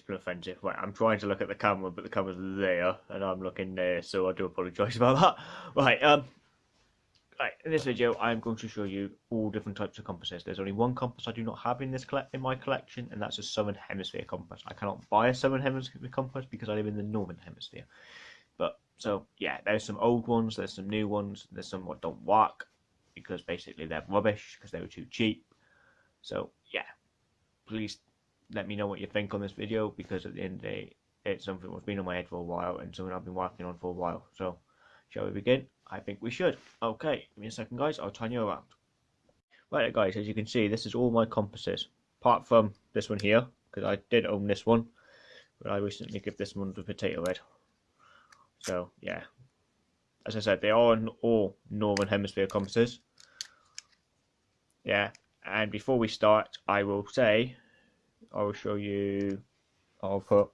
Been offensive. Right, I'm trying to look at the camera, but the camera's there, and I'm looking there, so I do apologise about that. Right, um, right, in this video, I'm going to show you all different types of compasses. There's only one compass I do not have in this in my collection, and that's a Southern Hemisphere compass. I cannot buy a Southern Hemisphere compass because I live in the Northern Hemisphere. But so yeah, there's some old ones, there's some new ones, there's some what don't work because basically they're rubbish because they were too cheap. So yeah, please let me know what you think on this video because at the end of the day, it's something that's been on my head for a while and something I've been working on for a while. So, shall we begin? I think we should. Okay, give me a second, guys. I'll turn you around. Right, guys, as you can see, this is all my compasses, apart from this one here, because I did own this one, but I recently gave this one to potato head. So, yeah. As I said, they are all Northern Hemisphere compasses. Yeah, and before we start, I will say I will show you I'll put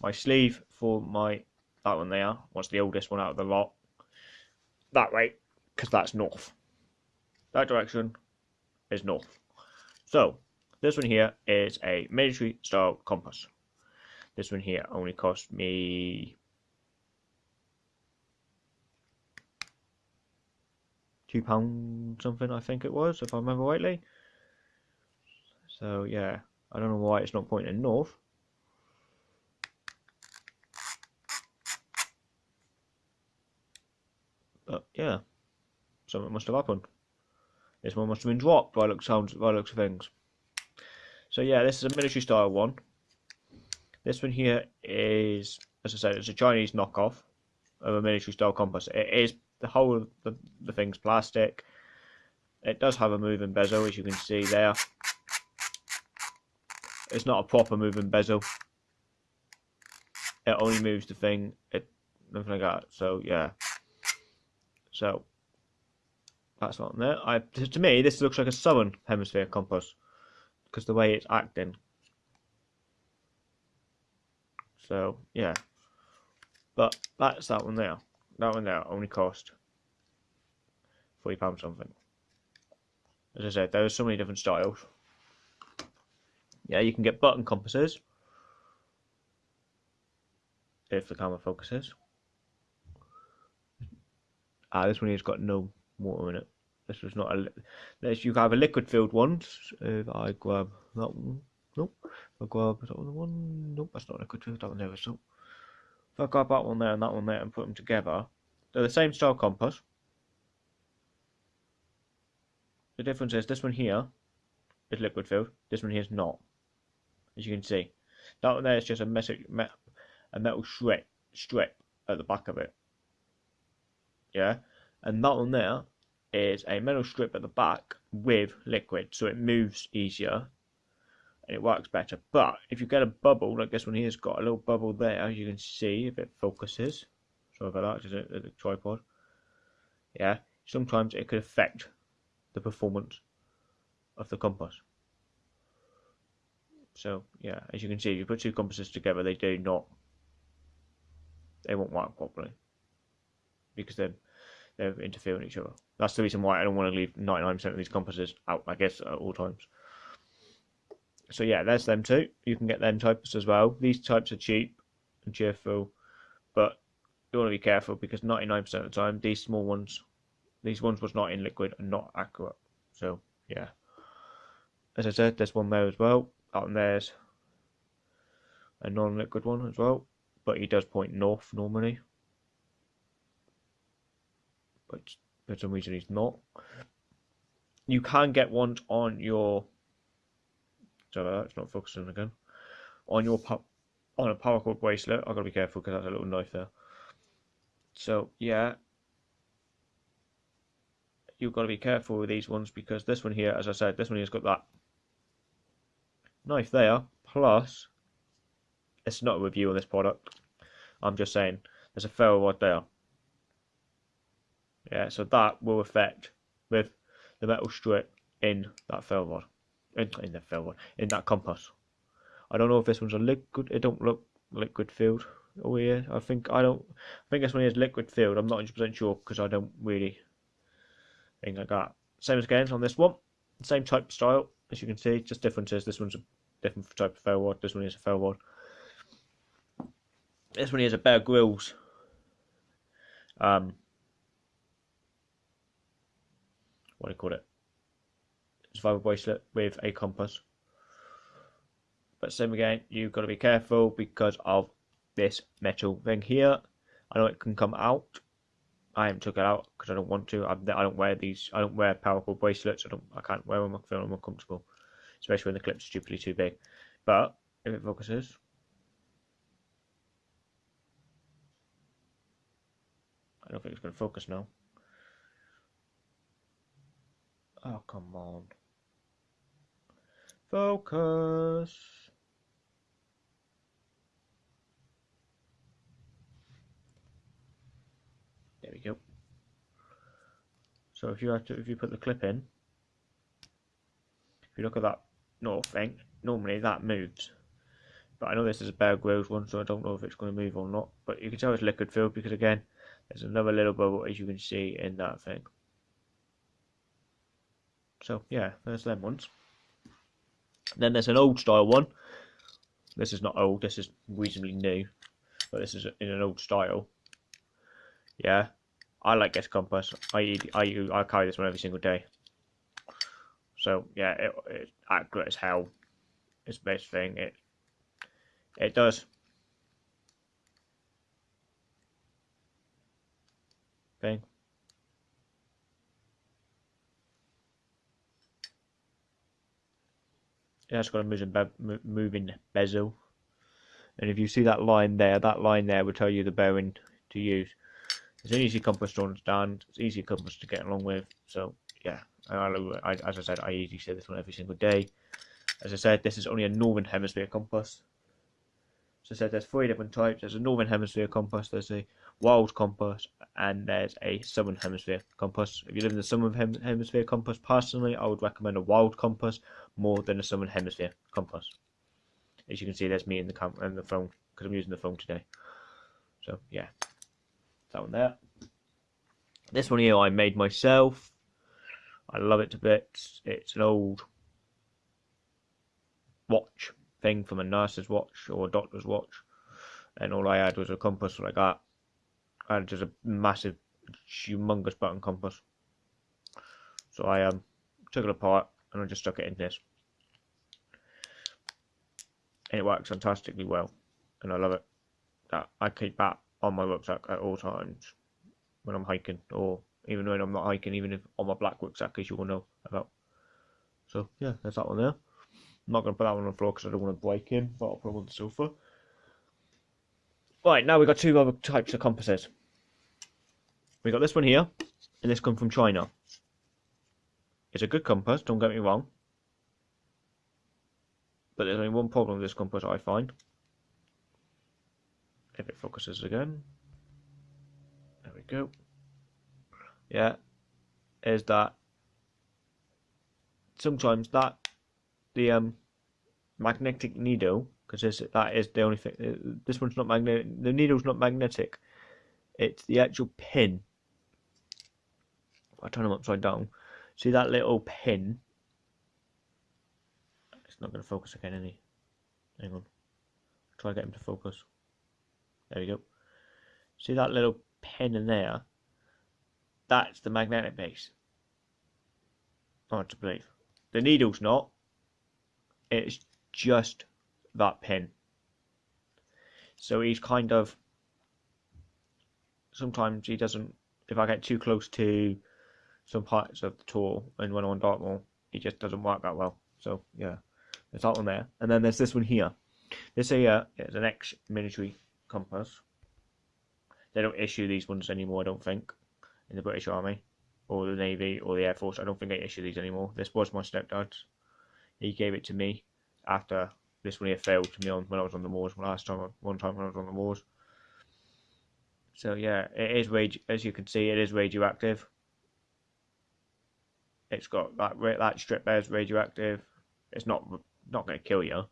my sleeve for my that one there what's the oldest one out of the lot? That way because that's north. That direction is north. So this one here is a military style compass. This one here only cost me two pound something I think it was if I remember rightly so yeah, I don't know why it's not pointing north. But yeah, something must have happened. This one must have been dropped by looks sounds by looks of things. So yeah, this is a military style one. This one here is, as I said, it's a Chinese knockoff of a military style compass. It is the whole of the, the thing's plastic. It does have a moving bezel, as you can see there. It's not a proper moving bezel. It only moves the thing. It nothing like that. So yeah. So that's not there. I to me this looks like a southern hemisphere compass because the way it's acting. So yeah. But that's that one there. That one there only cost forty pounds something. As I said, there are so many different styles. Yeah, you can get button compasses if the camera focuses. Ah, this one here's got no water in it. This was not a. This you have a liquid filled one. If I grab that one, nope. If I grab that one, nope, that's not a liquid filled. That one there is so. If I grab that one there and that one there and put them together, they're the same style compass. The difference is this one here is liquid filled. This one here is not as you can see. That one there is just a, metal, a metal strip, strip at the back of it. Yeah, and that one there is a metal strip at the back with liquid, so it moves easier and it works better. But if you get a bubble, like this one here's got a little bubble there, as you can see if it focuses. Sorry about that, just a tripod. Yeah, sometimes it could affect the performance of the compass. So yeah, as you can see, if you put two compasses together, they do not, they won't work properly because they're they're interfering with each other. That's the reason why I don't want to leave 99% of these compasses out, I guess, at all times. So yeah, there's them too. You can get them types as well. These types are cheap and cheerful, but you want to be careful because 99% of the time, these small ones, these ones was not in liquid and not accurate. So yeah, as I said, there's one there as well out there's a non-liquid one as well, but he does point north normally. But for some reason he's not. You can get ones on your. Sorry, it's not focusing again. On your pup on a paracord bracelet. I've got to be careful because that's a little knife there. So yeah, you've got to be careful with these ones because this one here, as I said, this one here's got that knife there, plus, it's not a review on this product. I'm just saying, there's a ferro rod there. Yeah, so that will affect with the metal strip in that ferro rod. In, in the ferro rod, in that compass. I don't know if this one's a liquid, it don't look liquid filled. Oh yeah, I think I don't. I think this one is liquid filled. I'm not 100 percent sure because I don't really think like that. Same as again on this one, same type style as you can see, just differences. This one's different type of ferro rod. This one is a ferro rod. This one is a Bear Grylls. Um, what do you call it? Survival bracelet with a compass. But same again, you've got to be careful because of this metal thing here. I know it can come out. I haven't took it out because I don't want to. I, I don't wear these. I don't wear powerful bracelets. I don't. I can't wear them. I feel more comfortable, especially when the clip's stupidly too big. But if it focuses, I don't think it's going to focus now. Oh come on, focus. There we go. So if you have to, if you put the clip in, if you look at that north thing, normally that moves. But I know this is a Bear Grylls one, so I don't know if it's going to move or not. But you can tell it's liquid filled because again, there's another little bubble as you can see in that thing. So yeah, there's them ones. Then there's an old style one. This is not old, this is reasonably new. But this is in an old style. Yeah, I like this compass. I I I carry this one every single day. So yeah, it, it's accurate as hell. It's the best thing. It it does. Thing. Yeah, it's got a moving, be moving bezel. And if you see that line there, that line there will tell you the bearing to use. It's an easy compass to understand. It's easy compass to get along with. So yeah, I, as I said, I usually say this one every single day. As I said, this is only a northern hemisphere compass. So I said there's three different types. There's a northern hemisphere compass, there's a wild compass, and there's a southern hemisphere compass. If you live in the southern hem hemisphere compass, personally, I would recommend a wild compass more than a southern hemisphere compass. As you can see, there's me in the camera and the phone because I'm using the phone today. So yeah, that one there. This one here I made myself. I love it to bits. It's an old watch thing from a nurse's watch or a doctor's watch. And all I had was a compass like that. I had just a massive, humongous button compass. So I um took it apart and I just stuck it in this. And it works fantastically well. And I love it. That I keep that on my rucksack at all times when I'm hiking, or even when I'm not hiking, even if on my black rucksack, as you will know about. So yeah, there's that one there. I'm not going to put that one on the floor because I don't want to break him, but I'll put on the sofa. Right, now we've got two other types of compasses. We've got this one here, and this comes from China. It's a good compass, don't get me wrong. But there's only one problem with this compass I find if it focuses again. There we go. Yeah, is that sometimes that the um magnetic needle because that is the only thing. Uh, this one's not magnetic. The needle's not magnetic. It's the actual pin. I turn them upside down. See that little pin? It's not going to focus again, any. Hang on. Try to get him to focus. There we go. See that little pin in there? That's the magnetic base. Hard to believe. The needle's not. It's just that pin. So he's kind of. Sometimes he doesn't. If I get too close to some parts of the tool and when I'm on Dartmoor, it just doesn't work that well. So yeah, there's that one there. And then there's this one here. This here is an ex-military compass. They don't issue these ones anymore, I don't think, in the British Army or the Navy or the Air Force. I don't think they issue these anymore. This was my stepdad's. He gave it to me after this one here failed to me on when I was on the moors last time. One time when I was on the moors. So yeah, it is rage. As you can see, it is radioactive. It's got that that strip there is radioactive. It's not not going to kill you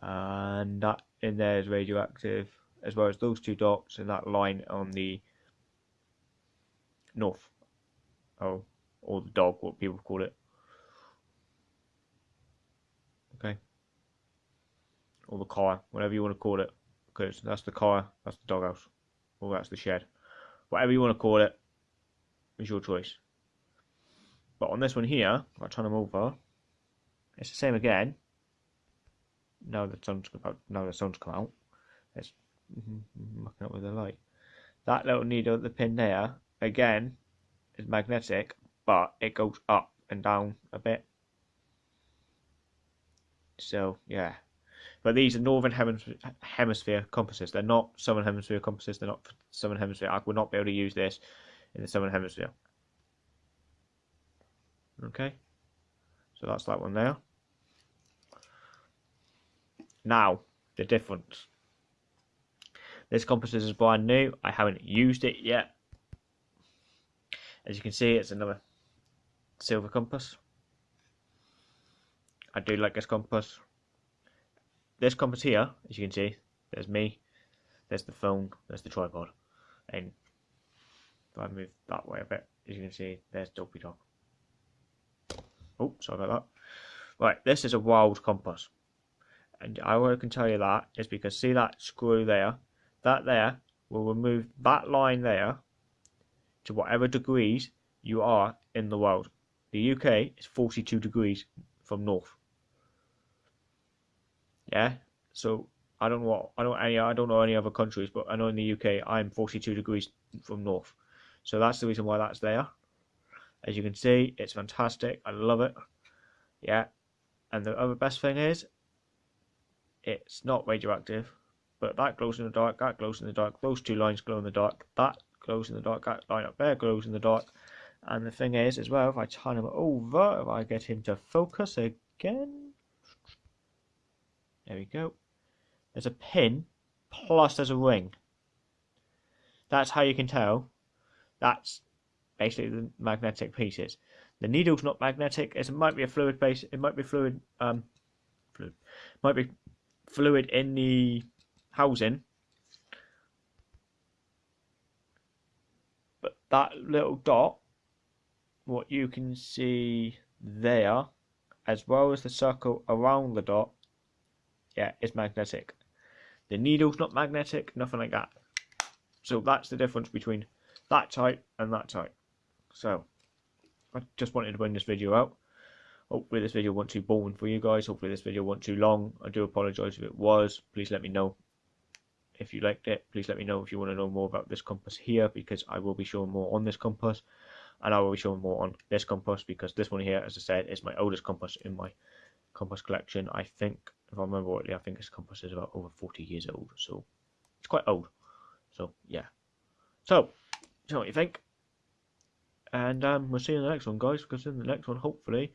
and that in there is radioactive as well as those two dots and that line on the north oh or the dog what people call it Okay. Or the car, whatever you want to call it, because that's the car, that's the doghouse, or that's the shed. Whatever you want to call it, is your choice. But on this one here, I'll turn them over. It's the same again. Now the sun's about. Now the sun's come out. It's mm-hmm, mm-hmm, mucking up with the light. That little needle at the pin there, again, is magnetic, but it goes up and down a bit. So yeah, but these are northern hemisphere, compasses. They're not southern hemisphere compasses. They're not southern hemisphere. I would not be able to use this in the southern hemisphere. Okay, so that's that one there. Now, the difference. This compass is brand new. I haven't used it yet. As you can see, it's another silver compass. I do like this compass. This compass here, as you can see, there's me, there's the phone, there's the tripod. And if I move that way a bit, as you can see, there's Dopey Dog. Oh, sorry about that. Right, this is a wild compass. And I can tell you that is because see that screw there? That there will remove that line there to whatever degrees you are in the world. The UK is 42 degrees from north. Yeah, so I don't know what I don't any I don't know any other countries, but I know in the UK I'm 42 degrees from north. So that's the reason why that's there. As you can see, it's fantastic. I love it. Yeah. And the other best thing is, it's not radioactive, but that glows in the dark, that glows in the dark, those two lines glow in the dark, that glows in the dark, that line up there glows in the dark. And the thing is, as well, if I turn him over, if I get him to focus again, there we go. There's a pin, plus there's a ring. That's how you can tell. That's basically the magnetic pieces. The needle's not magnetic. It might be a fluid base. It might be fluid. Um, fluid. Might be fluid in the housing. But that little dot, what you can see there, as well as the circle around the dot, yeah, is magnetic. The needle's not magnetic, nothing like that. So that's the difference between that type and that type. So, I just wanted to bring this video out. Hopefully this video wasn't too boring for you guys. Hopefully this video wasn't too long. I do apologise if it was. Please let me know if you liked it. Please let me know if you want to know more about this compass here because I will be showing more on this compass. And I will be showing more on this compass because this one here, as I said, is my oldest compass in my compass collection. I think, if I remember rightly, I think this compass is about over 40 years old. So it's quite old. So yeah. So, so what you think? And um, we'll see you in the next one, guys, because in the next one, hopefully,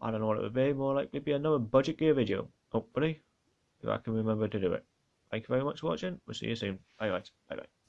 I don't know what it would be, more likely be another budget gear video. Hopefully, if I can remember to do it. Thank you very much for watching. We'll see you soon. Bye, guys. Bye, bye.